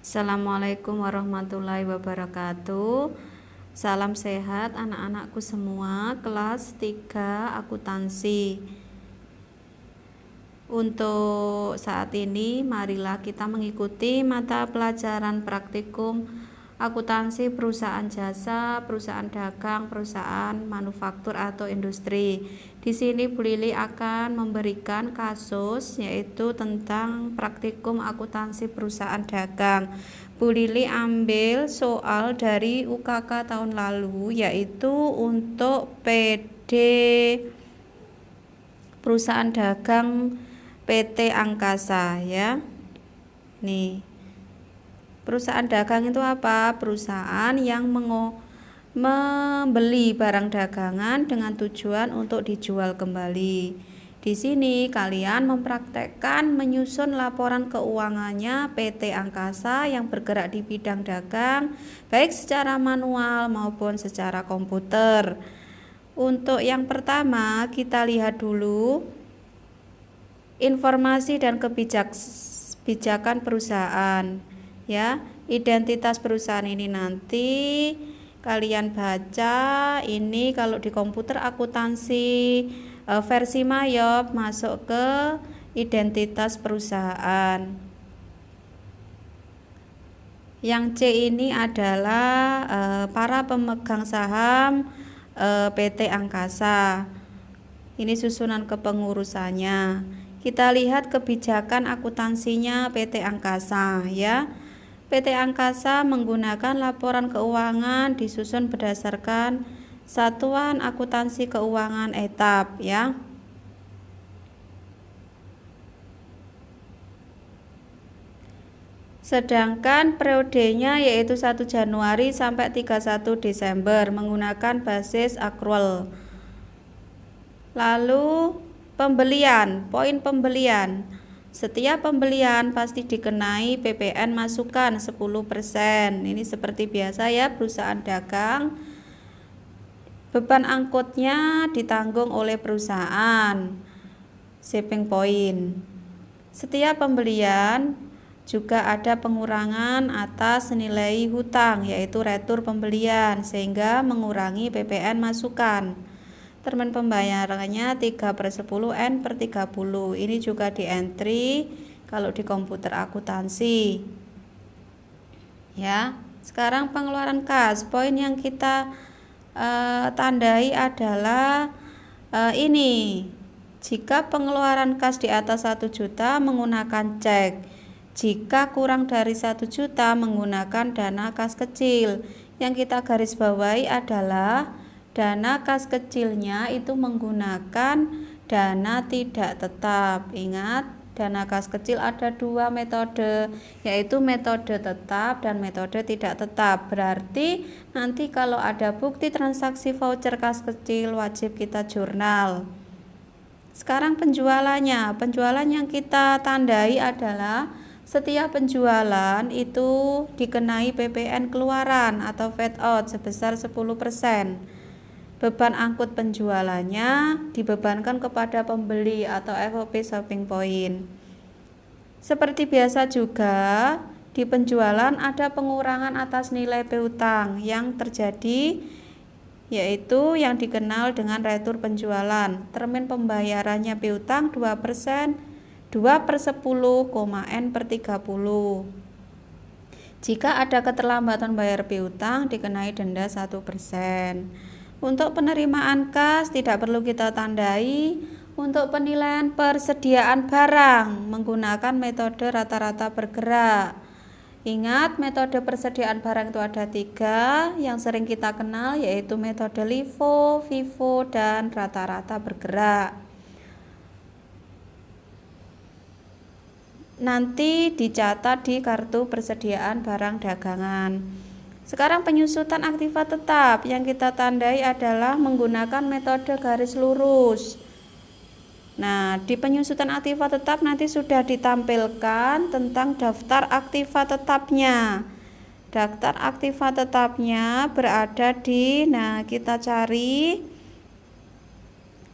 Assalamualaikum. Warahmatullahi wabarakatuh. Salam sehat anak-anakku semua. Kelas 3 akuntansi. Untuk saat ini marilah kita mengikuti mata pelajaran praktikum akuntansi perusahaan jasa, perusahaan dagang, perusahaan manufaktur atau industri. Di sini Bu Lili akan memberikan kasus yaitu tentang praktikum akuntansi perusahaan dagang. Bu Lili ambil soal dari UKK tahun lalu yaitu untuk PD perusahaan dagang PT Angkasa ya. Nih Perusahaan dagang itu apa? Perusahaan yang membeli barang dagangan dengan tujuan untuk dijual kembali. Di sini kalian mempraktekkan menyusun laporan keuangannya PT Angkasa yang bergerak di bidang dagang, baik secara manual maupun secara komputer. Untuk yang pertama, kita lihat dulu informasi dan kebijakan perusahaan ya identitas perusahaan ini nanti kalian baca. Ini kalau di komputer akuntansi e, versi Mayop masuk ke identitas perusahaan. Yang C ini adalah e, para pemegang saham e, PT Angkasa. Ini susunan kepengurusannya. Kita lihat kebijakan akuntansinya PT Angkasa ya PT Angkasa menggunakan laporan keuangan disusun berdasarkan satuan akuntansi keuangan etap ya. Sedangkan periodenya yaitu 1 Januari sampai 31 Desember menggunakan basis accrual. Lalu pembelian, poin pembelian. Setiap pembelian pasti dikenai PPN masukan 10%. Ini seperti biasa ya perusahaan dagang. Beban angkutnya ditanggung oleh perusahaan. Shipping point. Setiap pembelian juga ada pengurangan atas nilai hutang yaitu retur pembelian sehingga mengurangi PPN masukan termen pembayarannya 3 per 10 N per 30 ini juga di entry kalau di komputer akuntansi. Ya sekarang pengeluaran kas poin yang kita uh, tandai adalah uh, ini. Jika pengeluaran kas di atas 1 juta menggunakan cek. Jika kurang dari 1 juta menggunakan dana kas kecil. Yang kita garis bawahi adalah Dana kas kecilnya itu menggunakan dana tidak tetap. Ingat, dana kas kecil ada dua metode, yaitu metode tetap dan metode tidak tetap. Berarti nanti kalau ada bukti transaksi voucher kas kecil wajib kita jurnal. Sekarang penjualannya, penjualan yang kita tandai adalah setiap penjualan itu dikenai PPN keluaran atau fat out sebesar 10% beban angkut penjualannya dibebankan kepada pembeli atau FOP shopping point. Seperti biasa juga, di penjualan ada pengurangan atas nilai piutang yang terjadi yaitu yang dikenal dengan retur penjualan. Termin pembayarannya piutang 2%, 2 per 10, N per 30. Jika ada keterlambatan bayar piutang dikenai denda 1%. Untuk penerimaan kas tidak perlu kita tandai. Untuk penilaian persediaan barang menggunakan metode rata-rata bergerak. Ingat metode persediaan barang itu ada tiga yang sering kita kenal yaitu metode LIFO, FIFO, dan rata-rata bergerak. Nanti dicatat di kartu persediaan barang dagangan. Sekarang penyusutan aktiva tetap yang kita tandai adalah menggunakan metode garis lurus. Nah, di penyusutan aktiva tetap nanti sudah ditampilkan tentang daftar aktiva tetapnya. Daftar aktiva tetapnya berada di nah kita cari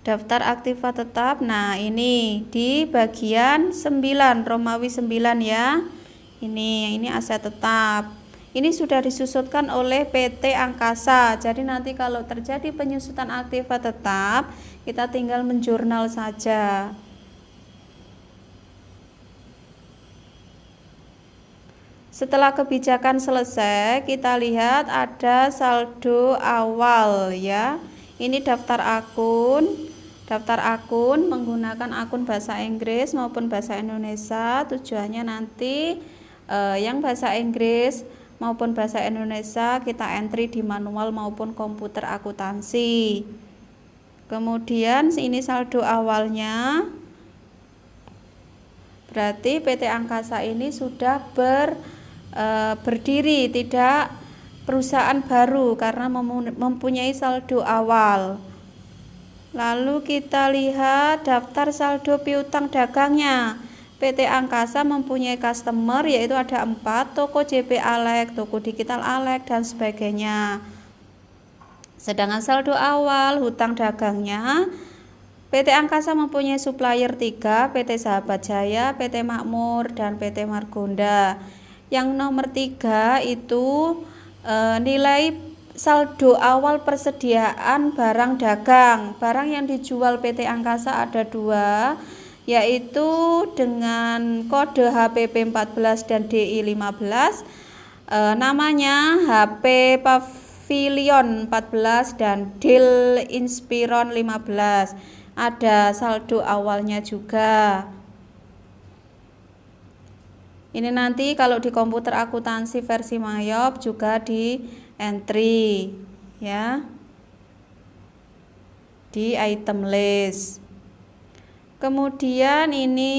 daftar aktiva tetap nah ini di bagian 9 Romawi 9 ya ini ini aset tetap ini sudah disusutkan oleh PT Angkasa. Jadi nanti kalau terjadi penyusutan aktiva tetap kita tinggal menjurnal saja. Setelah kebijakan selesai, kita lihat ada saldo awal ya. Ini daftar akun daftar akun menggunakan akun bahasa Inggris maupun bahasa Indonesia. Tujuannya nanti eh, yang bahasa Inggris maupun bahasa Indonesia kita entry di manual maupun komputer akuntansi kemudian ini saldo awalnya berarti PT Angkasa ini sudah ber, e, berdiri tidak perusahaan baru karena mempunyai saldo awal Lalu kita lihat daftar saldo piutang dagangnya. PT Angkasa mempunyai customer yaitu ada empat toko JP Alek, toko digital Alek dan sebagainya. Sedangkan saldo awal hutang dagangnya PT Angkasa mempunyai supplier 3, PT Sahabat Jaya, PT Makmur, dan PT Margonda. Yang nomor 3 itu e, nilai saldo awal persediaan barang dagang. Barang yang dijual PT Angkasa ada dua, yaitu dengan kode HPP 14 dan DI 15. E, namanya HP Pavilion 14 dan DIL Inspiron 15. Ada saldo awalnya juga. Ini nanti kalau di komputer akuntansi versi Mayop juga di entry ya di item list kemudian ini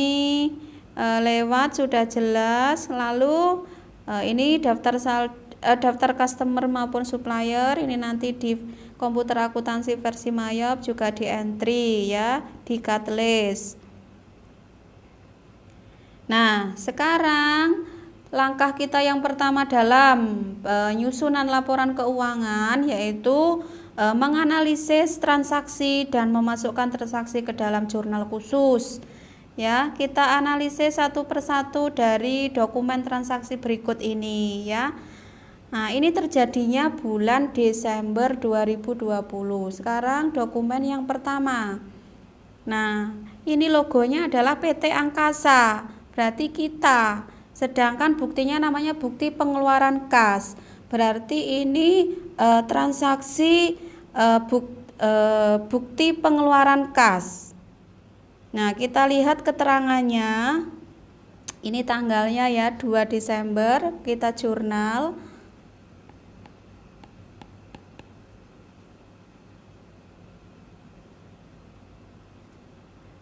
e, lewat sudah jelas. Lalu e, ini daftar sal e, daftar customer maupun supplier ini nanti di komputer akuntansi versi Mayop juga di entry ya di cut nah sekarang langkah kita yang pertama dalam penyusunan laporan keuangan yaitu e, menganalisis transaksi dan memasukkan transaksi ke dalam jurnal khusus. Ya, kita analisis satu persatu dari dokumen transaksi berikut ini ya. Nah, ini terjadinya bulan Desember 2020. Sekarang dokumen yang pertama. Nah, ini logonya adalah PT Angkasa. Berarti kita Sedangkan buktinya namanya bukti pengeluaran kas. Berarti ini e, transaksi bukti pengeluaran kas. Nah, kita lihat keterangannya. Ini tanggalnya ya 2 Desember, kita jurnal.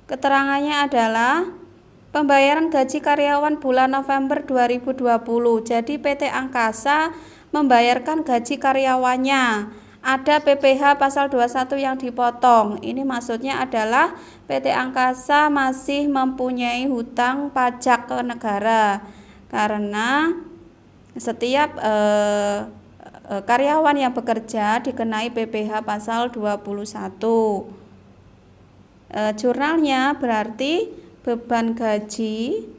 Keterangannya adalah Pembayaran gaji karyawan bulan November 2020. Jadi PT Angkasa membayarkan gaji karyawannya. Ada PPH pasal 21 yang dipotong. Ini maksudnya adalah PT Angkasa masih mempunyai hutang pajak ke negara. Karena setiap eh, eh, karyawan yang bekerja dikenai PPH pasal 21. Eh, jurnalnya berarti beban gaji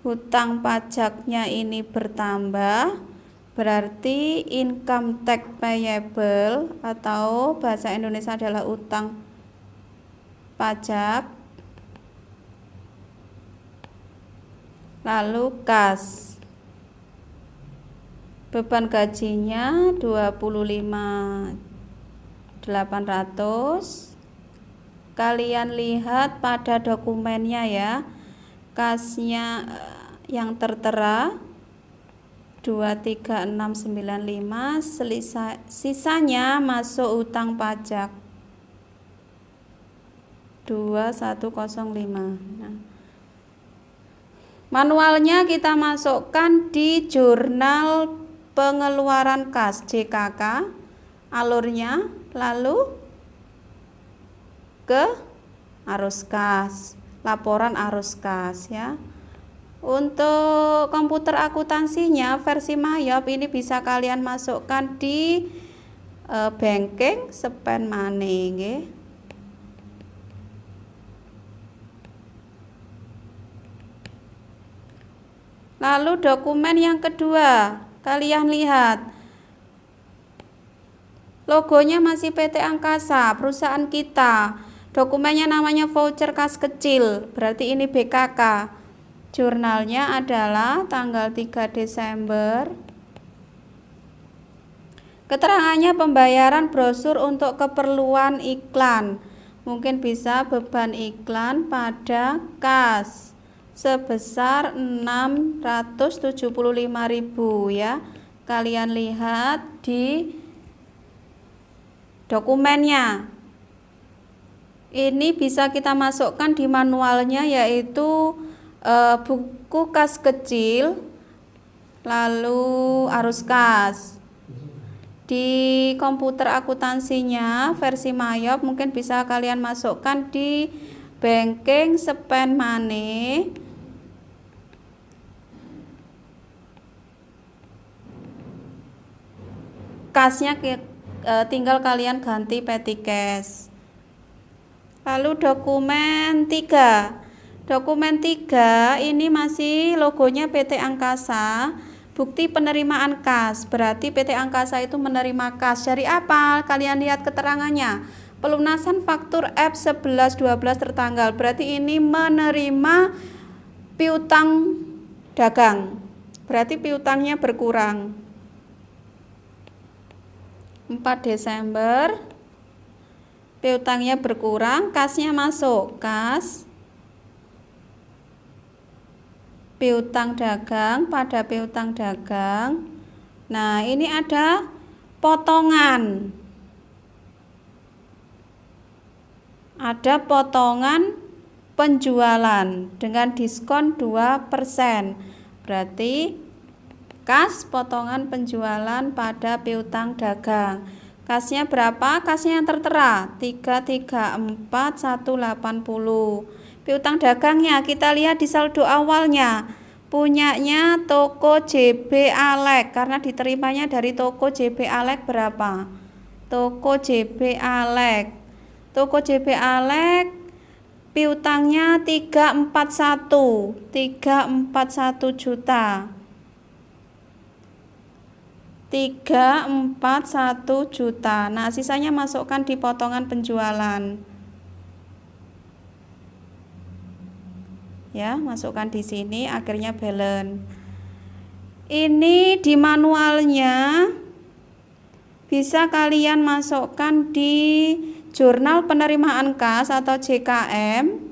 hutang pajaknya ini bertambah berarti income tax payable atau bahasa Indonesia adalah utang pajak lalu kas. Beban gajinya 25 800 kalian lihat pada dokumennya ya kasnya eh, yang tertera 23695 selisa, sisanya masuk utang pajak. 2105 nah, manualnya kita masukkan di jurnal pengeluaran kas JKK alurnya lalu ke arus kas, laporan arus kas ya. Untuk komputer akuntansinya versi Mayop ini bisa kalian masukkan di e, banking spend money nggih. Lalu dokumen yang kedua, kalian lihat logonya masih PT Angkasa, perusahaan kita. Dokumennya namanya voucher kas kecil, berarti ini BKK. Jurnalnya adalah tanggal 3 Desember. Keterangannya pembayaran brosur untuk keperluan iklan. Mungkin bisa beban iklan pada kas sebesar 675.000 ya. Kalian lihat di dokumennya ini bisa kita masukkan di manualnya yaitu e, buku kas kecil lalu arus kas. Di komputer akuntansinya versi Mayop mungkin bisa kalian masukkan di banking spend money. Kasnya e, tinggal kalian ganti petty cash. Lalu dokumen 3. Dokumen 3 ini masih logonya PT Angkasa. Bukti penerimaan kas. Berarti PT Angkasa itu menerima kas. Dari apa? Kalian lihat keterangannya. Pelunasan faktur F11 12 tertanggal. Berarti ini menerima piutang dagang. Berarti piutangnya berkurang. 4 Desember piutangnya berkurang, kasnya masuk, kas piutang dagang pada piutang dagang. Nah, ini ada potongan. Ada potongan penjualan dengan diskon 2%. Berarti kas potongan penjualan pada piutang dagang. Kasnya berapa? Kasnya yang tertera 334 180. Piutang dagangnya kita lihat di saldo awalnya. Punyanya toko JB Alek karena diterimanya dari toko JB Alek berapa? Toko JB Alek. Toko JB Alek piutangnya 341 341 juta 341 juta. Nah, sisanya masukkan di potongan penjualan. Ya, masukkan di sini akhirnya balance. Ini di manualnya bisa kalian masukkan di jurnal penerimaan kas atau JKM.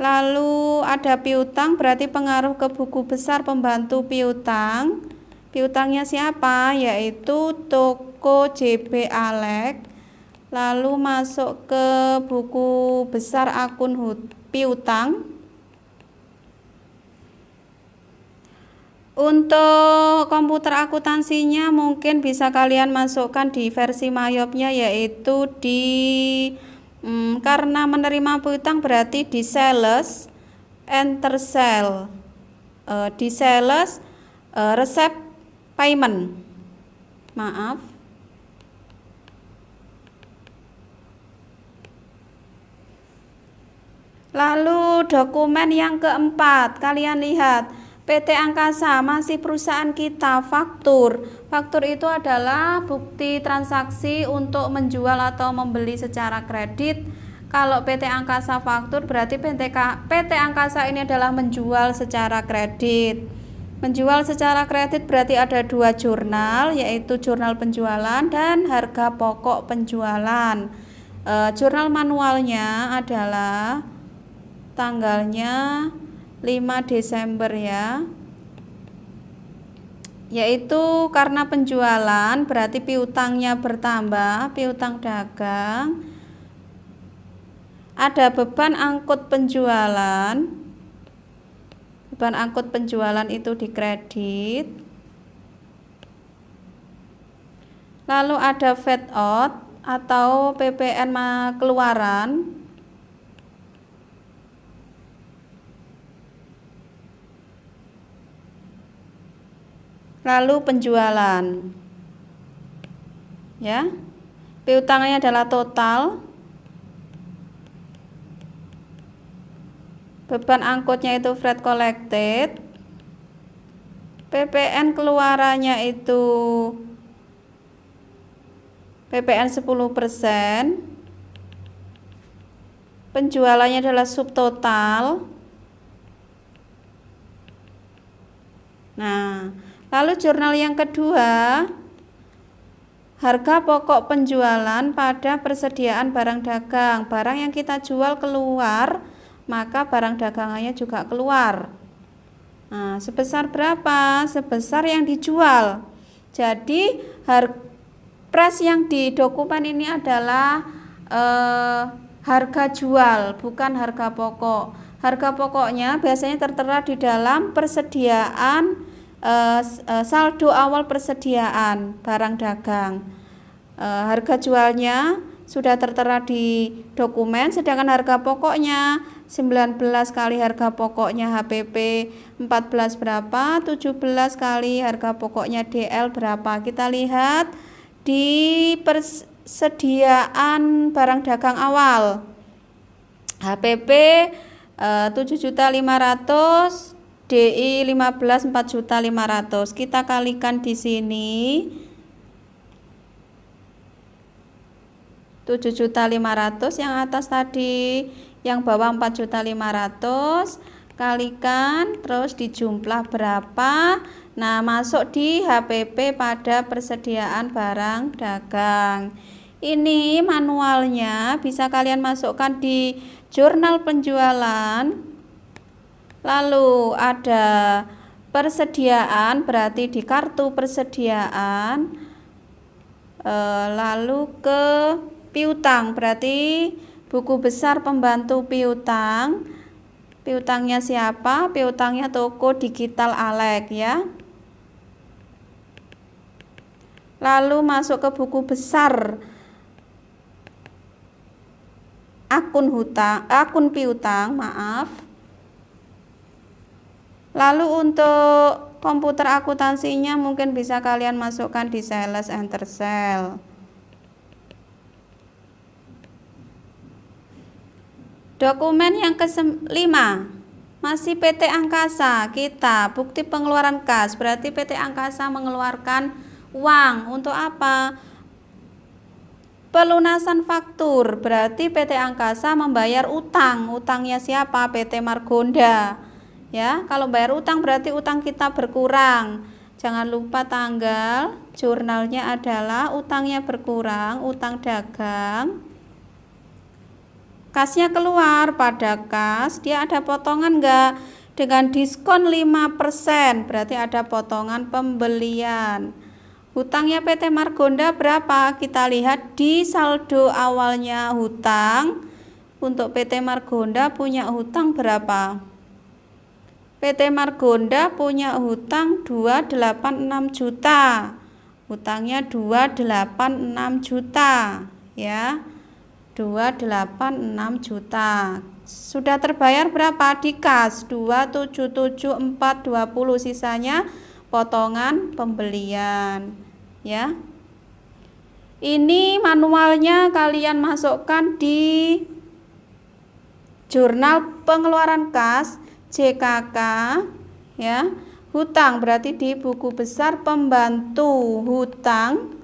Lalu ada piutang berarti pengaruh ke buku besar pembantu piutang piutangnya siapa yaitu toko JB Alek lalu masuk ke buku besar akun piutang untuk komputer akuntansinya mungkin bisa kalian masukkan di versi mayopnya yaitu di hmm, karena menerima piutang berarti di sales enter sell uh, di sales uh, resep payment. Maaf. Lalu dokumen yang keempat kalian lihat PT Angkasa masih perusahaan kita faktur. Faktur itu adalah bukti transaksi untuk menjual atau membeli secara kredit. Kalau PT Angkasa faktur berarti PT, PT Angkasa ini adalah menjual secara kredit. Menjual secara kredit berarti ada dua jurnal, yaitu jurnal penjualan dan harga pokok penjualan. E, jurnal manualnya adalah tanggalnya 5 Desember ya. Yaitu karena penjualan berarti piutangnya bertambah, piutang dagang. Ada beban angkut penjualan beban angkut penjualan itu dikredit lalu ada fed out atau PPN keluaran lalu penjualan. Ya. Piutangnya adalah total. Beban angkutnya itu freight collected. PPN keluarannya itu PPN 10% penjualannya adalah subtotal. Nah lalu jurnal yang kedua harga pokok penjualan pada persediaan barang dagang barang yang kita jual keluar maka barang dagangannya juga keluar. Nah, sebesar berapa? Sebesar yang dijual. Jadi, harga pres yang di dokumen ini adalah eh, harga jual, bukan harga pokok. Harga pokoknya biasanya tertera di dalam persediaan eh, eh saldo awal persediaan barang dagang. Eh, harga jualnya sudah tertera di dokumen, sedangkan harga pokoknya 19 kali harga pokoknya HPP 14 berapa 17 kali harga pokoknya DL berapa kita lihat di persediaan barang dagang awal HPP eh, 7.500 DI 15 4.500 kita kalikan di sini. 7.500 yang atas tadi yang bawah 4.500 kalikan terus dijumlah berapa. Nah masuk di HPP pada persediaan barang dagang. Ini manualnya bisa kalian masukkan di jurnal penjualan lalu ada persediaan berarti di kartu persediaan e, lalu ke piutang berarti buku besar pembantu piutang. Piutangnya siapa? Piutangnya toko digital Alek ya. Lalu masuk ke buku besar akun hutang akun piutang maaf lalu untuk komputer akuntansinya mungkin bisa kalian masukkan di sales enter cell Dokumen yang kelima masih PT Angkasa kita bukti pengeluaran kas. Berarti PT Angkasa mengeluarkan uang. Untuk apa? Pelunasan faktur. Berarti PT Angkasa membayar utang. Utangnya siapa? PT Margonda ya kalau bayar utang berarti utang kita berkurang. Jangan lupa tanggal jurnalnya adalah utangnya berkurang utang dagang. Kasnya keluar pada kas dia ada potongan enggak dengan diskon 5% berarti ada potongan pembelian. Hutangnya PT Margonda berapa? Kita lihat di saldo awalnya hutang. Untuk PT Margonda punya hutang berapa PT Margonda punya hutang 286 juta. Hutangnya 286 juta ya. 286 juta. Sudah terbayar berapa di kas 277420 sisanya potongan pembelian ya. Ini manualnya kalian masukkan di jurnal pengeluaran kas JKK ya hutang berarti di buku besar pembantu hutang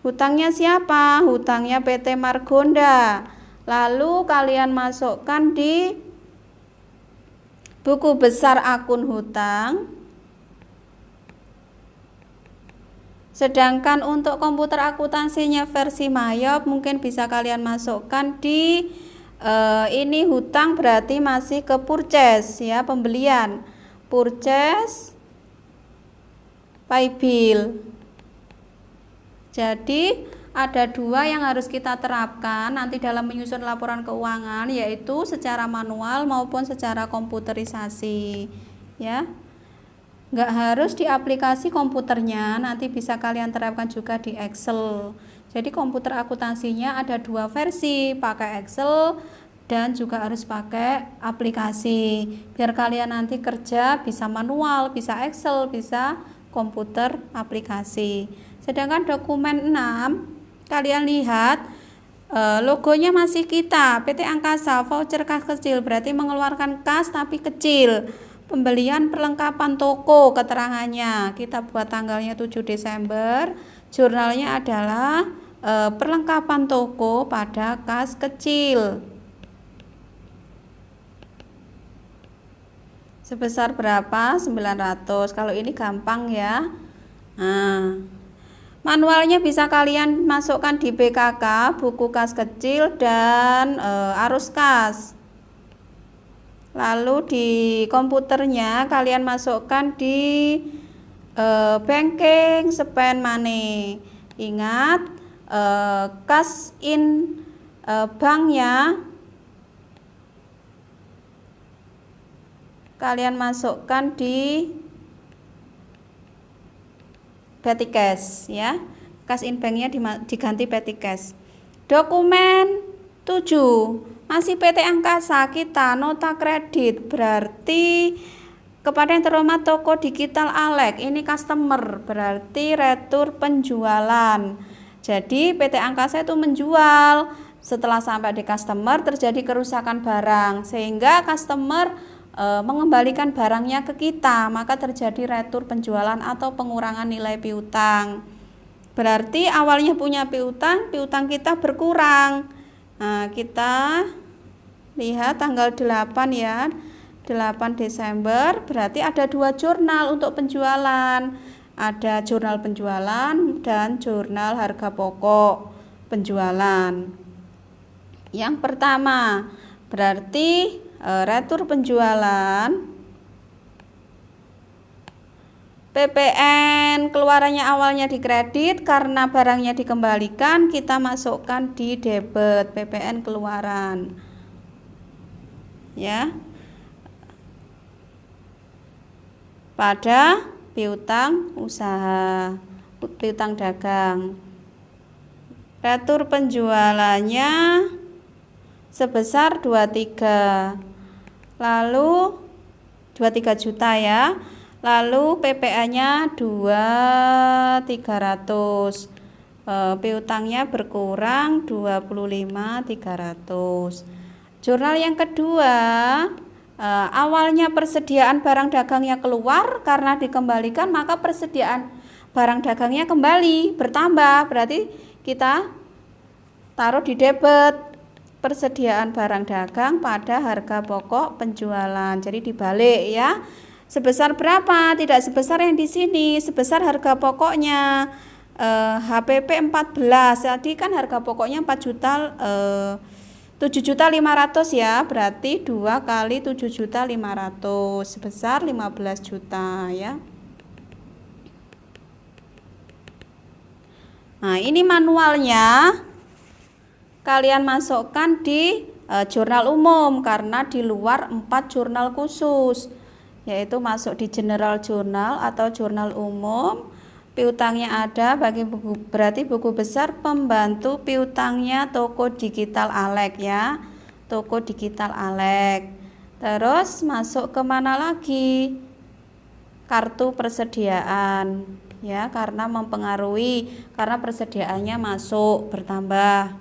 Hutangnya siapa? Hutangnya PT Margonda. Lalu kalian masukkan di buku besar akun hutang. Sedangkan untuk komputer akuntansinya versi Mayop mungkin bisa kalian masukkan di uh, ini hutang berarti masih ke purchase ya, pembelian. Purchase pay bill. Jadi ada dua yang harus kita terapkan nanti dalam menyusun laporan keuangan yaitu secara manual maupun secara komputerisasi ya nggak harus di aplikasi komputernya nanti bisa kalian terapkan juga di Excel jadi komputer akuntansinya ada dua versi pakai Excel dan juga harus pakai aplikasi. Biar kalian nanti kerja bisa manual bisa Excel bisa komputer aplikasi. Sedangkan dokumen 6 kalian lihat e, logonya masih kita. PT Angkasa voucher kas kecil berarti mengeluarkan kas tapi kecil. Pembelian perlengkapan toko keterangannya. Kita buat tanggalnya 7 Desember jurnalnya adalah e, perlengkapan toko pada kas kecil. Sebesar berapa? 900 kalau ini gampang ya. Nah manualnya bisa kalian masukkan di BKK buku kas kecil dan e, arus kas. Lalu di komputernya kalian masukkan di e, banking spend money ingat e, kas in e, banknya kalian masukkan di petty cash ya. Cash in banknya diganti petty cash. Dokumen 7 masih PT Angkasa kita nota kredit. Berarti kepada yang terhormat toko digital Alek ini customer berarti retur penjualan jadi PT Angkasa itu menjual setelah sampai di customer terjadi kerusakan barang sehingga customer e, mengembalikan barangnya ke kita, maka terjadi retur penjualan atau pengurangan nilai piutang. Berarti awalnya punya piutang, piutang kita berkurang. Nah, kita lihat tanggal 8 ya. 8 Desember berarti ada dua jurnal untuk penjualan. Ada jurnal penjualan dan jurnal harga pokok penjualan. Yang pertama, berarti e, retur penjualan PPN keluarannya awalnya di kredit karena barangnya dikembalikan kita masukkan di debit PPN keluaran ya pada piutang usaha piutang dagang. Retur penjualannya sebesar 23 lalu 23 juta ya. Lalu PPA nya 2300 e, piutangnya berkurang 25.300 jurnal yang kedua e, awalnya persediaan barang dagangnya keluar karena dikembalikan maka persediaan barang dagangnya kembali bertambah berarti kita taruh di debit persediaan barang dagang pada harga pokok penjualan. Jadi dibalik ya. Sebesar berapa? Tidak sebesar yang di sini, sebesar harga pokoknya eh, HPP 14. Jadi kan harga pokoknya 4 juta eh, 7 juta 500 ya. Berarti 2 kali 7 juta 500 sebesar 15 juta ya. Nah, ini manualnya kalian masukkan di e, jurnal umum karena di luar empat jurnal khusus yaitu masuk di general journal atau jurnal umum piutangnya ada bagi buku berarti buku besar pembantu piutangnya toko digital Alek ya. Toko digital Alek. Terus masuk ke mana lagi? Kartu persediaan ya karena mempengaruhi karena persediaannya masuk bertambah.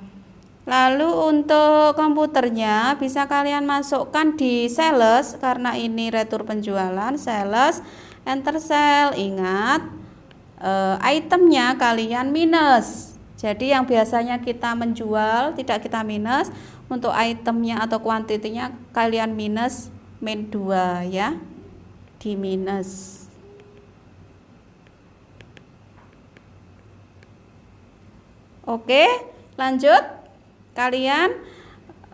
Lalu untuk komputernya bisa kalian masukkan di sales karena ini retur penjualan sales enter cell ingat e, itemnya kalian minus. Jadi yang biasanya kita menjual tidak kita minus. Untuk itemnya atau kuantitinya kalian minus min 2 ya. Di minus. Oke, lanjut. Kalian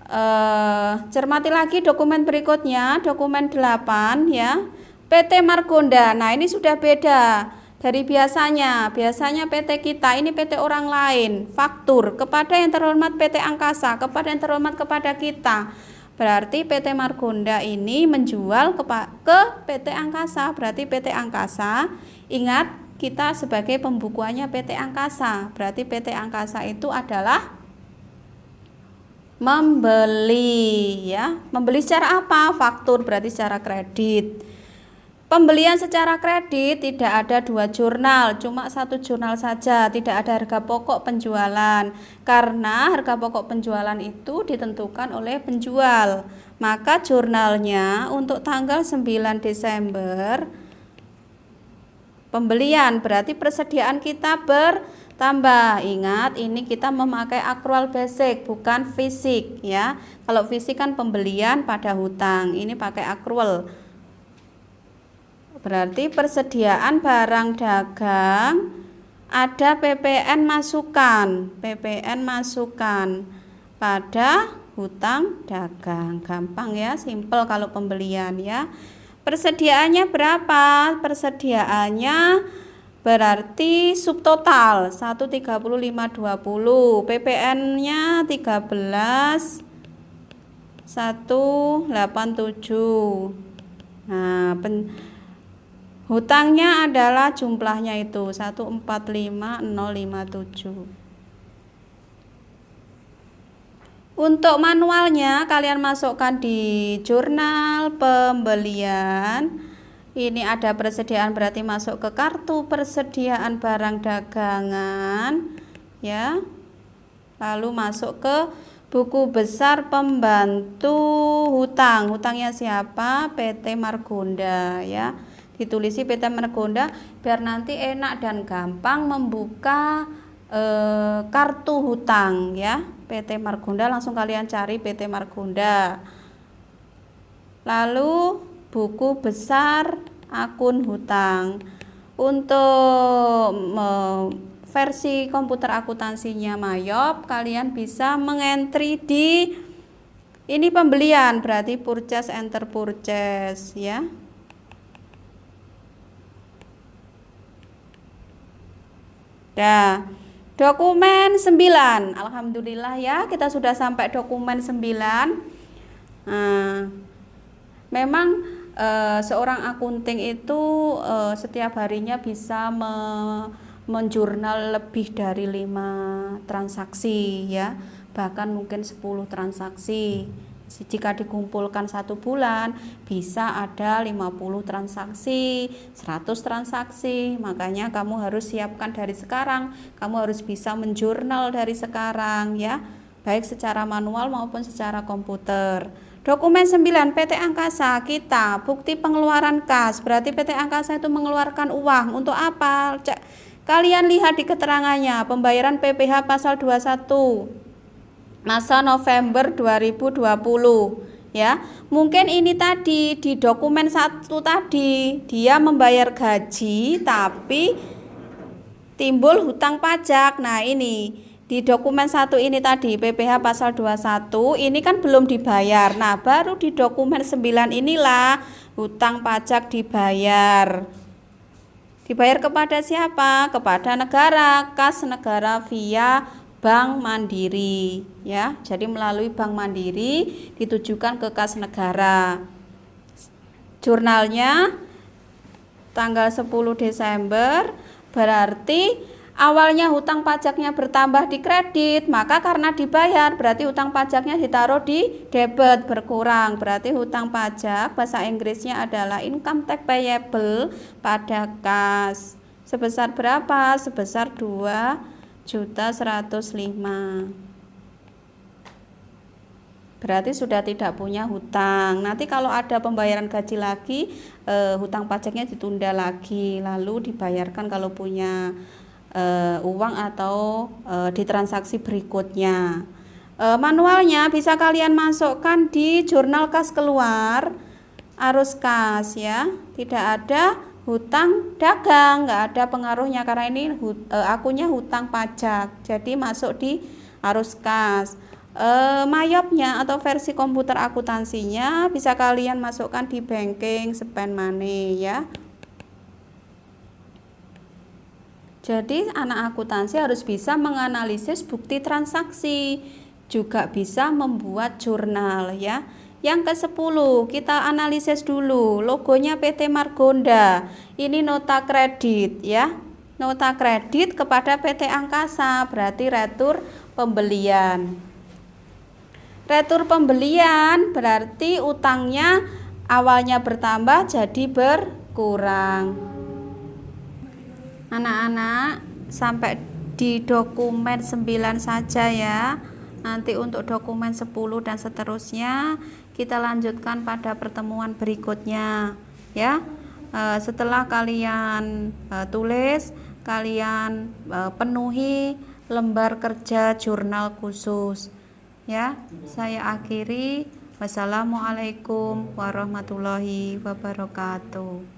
eh, cermati lagi dokumen berikutnya dokumen 8 ya. PT Margonda. Nah ini sudah beda dari biasanya biasanya PT kita ini PT orang lain. Faktur kepada yang terhormat PT Angkasa kepada yang terhormat kepada kita. Berarti PT Margonda ini menjual ke, ke PT Angkasa. Berarti PT Angkasa ingat kita sebagai pembukuannya PT Angkasa. Berarti PT Angkasa itu adalah membeli ya. Membeli secara apa? Faktur berarti secara kredit Pembelian secara kredit tidak ada dua jurnal, cuma satu jurnal saja, tidak ada harga pokok penjualan. Karena harga pokok penjualan itu ditentukan oleh penjual. Maka jurnalnya untuk tanggal 9 Desember pembelian berarti persediaan kita bertambah. Ingat, ini kita memakai akrual basic bukan fisik ya. Kalau fisik kan pembelian pada hutang, ini pakai akrual. Berarti persediaan barang dagang ada PPN masukan, PPN masukan pada hutang dagang. Gampang ya, simple kalau pembelian ya. Persediaannya berapa? Persediaannya berarti subtotal 13520 PPN-nya 13 187 nah pen, Hutangnya adalah jumlahnya itu 145057. Untuk manualnya kalian masukkan di jurnal pembelian. Ini ada persediaan berarti masuk ke kartu persediaan barang dagangan ya. Lalu masuk ke buku besar pembantu hutang. Hutangnya siapa? PT Margonda ya ditulisi PT Margonda biar nanti enak dan gampang membuka e, kartu hutang ya. PT Margonda langsung kalian cari PT Margonda. Lalu buku besar akun hutang. Untuk me, versi komputer akuntansinya Mayop kalian bisa mengentri di ini pembelian berarti purchase enter purchase ya Nah, dokumen 9. Alhamdulillah ya, kita sudah sampai dokumen 9. Nah, memang e, seorang akunting itu e, setiap harinya bisa me, menjurnal lebih dari lima transaksi ya, bahkan mungkin 10 transaksi jika dikumpulkan satu bulan bisa ada 50 transaksi 100 transaksi. Makanya kamu harus siapkan dari sekarang. Kamu harus bisa menjurnal dari sekarang ya. Baik secara manual maupun secara komputer. Dokumen 9 PT Angkasa. Kita bukti pengeluaran kas. Berarti PT Angkasa itu mengeluarkan uang. Untuk apa? Kalian lihat di keterangannya. Pembayaran PPH pasal 21 masa November 2020 ya. Mungkin ini tadi di dokumen satu tadi dia membayar gaji tapi timbul hutang pajak. Nah ini di dokumen satu ini tadi PPH pasal 21 ini kan belum dibayar. Nah baru di dokumen 9 inilah hutang pajak dibayar. Dibayar kepada siapa? Kepada negara kas negara via Bank Mandiri ya. Jadi melalui Bank Mandiri ditujukan ke kas negara. Jurnalnya tanggal 10 Desember berarti awalnya hutang pajaknya bertambah di kredit, maka karena dibayar berarti hutang pajaknya ditaruh di debit berkurang. Berarti hutang pajak bahasa Inggrisnya adalah income tax payable pada kas. Sebesar berapa? Sebesar 2 juta 105 berarti sudah tidak punya hutang. Nanti kalau ada pembayaran gaji lagi eh, hutang pajaknya ditunda lagi. Lalu dibayarkan kalau punya eh, uang atau eh, di transaksi berikutnya. Eh, manualnya bisa kalian masukkan di jurnal kas keluar arus kas ya. Tidak ada hutang dagang nggak ada pengaruhnya karena ini hut, e, akunnya hutang pajak jadi masuk di arus kas. E, mayopnya atau versi komputer akuntansinya bisa kalian masukkan di banking spend money ya. Jadi anak akuntansi harus bisa menganalisis bukti transaksi juga bisa membuat jurnal ya yang ke-10, kita analisis dulu logonya PT Margonda. Ini nota kredit ya. Nota kredit kepada PT Angkasa, berarti retur pembelian. Retur pembelian berarti utangnya awalnya bertambah jadi ber kurang anak-anak sampai di dokumen 9 saja ya nanti untuk dokumen 10 dan seterusnya kita lanjutkan pada pertemuan berikutnya ya. E, setelah kalian e, tulis kalian e, penuhi lembar kerja jurnal khusus ya. Saya akhiri. Wassalamualaikum warahmatullahi wabarakatuh